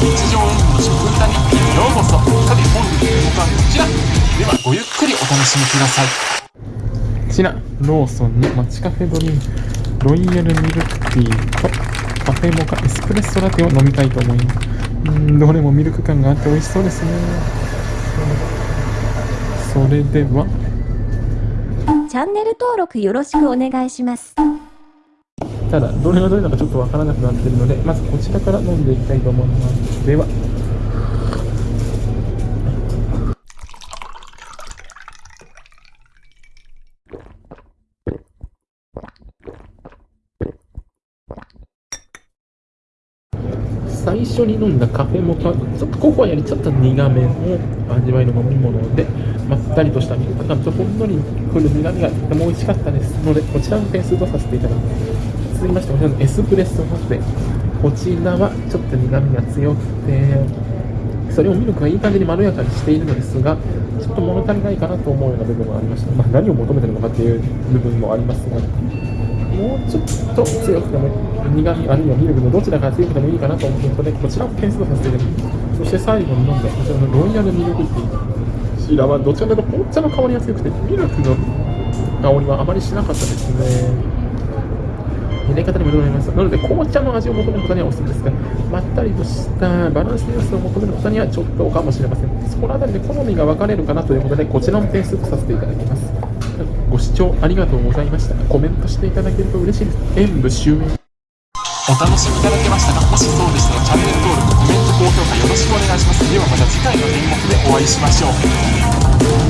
日常演舞の食歌日記ようこそさて本日の動画はこちら。ではごゆっくりお楽しみください。こちらローソンにマチカフェドリンクロイヤルミルクティーとカフェモカエスプレッソラテを飲みたいと思いますうんどれもミルク感があって美味しそうですね。それでは。チャンネル登録よろしくお願いします。ただどれがどれだかちょっとわからなくなっているのでまずこちらから飲んでいきたいと思います。では最初に飲んだカフェモカちょっとココアよりちょっと苦めの味わいの飲み物でまったりとしたミルク感とほんのりくる苦みがとても美味しかったですのでこちらの点数とさせていただきます。続きましてこちらのエスプレッソラテこちらはちょっと苦みが強くてそれをミルクがいい感じにまろやかにしているのですがちょっと物足りないかなと思うような部分がありました、まあ、何を求めてるのかっていう部分もありますがもうちょっと強くても苦みあるいはミルクのどちらが強くてもいいかなと思うのでこちらを点数させていただきます。そして最後に飲んだこちらのロイヤルミルクティーこちらはどちらかというと紅茶の香りが強くてミルクの香りはあまりしなかったですね。入れ方にもよると思います。なので紅茶の味を求める方にはおすすめですがまったりとしたバランスの良さを求める方にはちょっとかもしれません。そこのあたりで好みが分かれるかなということでこちらも点数とさせていただきます。ご視聴ありがとうございました。コメントしていただけると嬉しいです。演舞終演お楽しみいただけましたかもしそうでしたらチャンネル登録コメント高評価よろしくお願いします。ではまた次回の演目でお会いしましょう。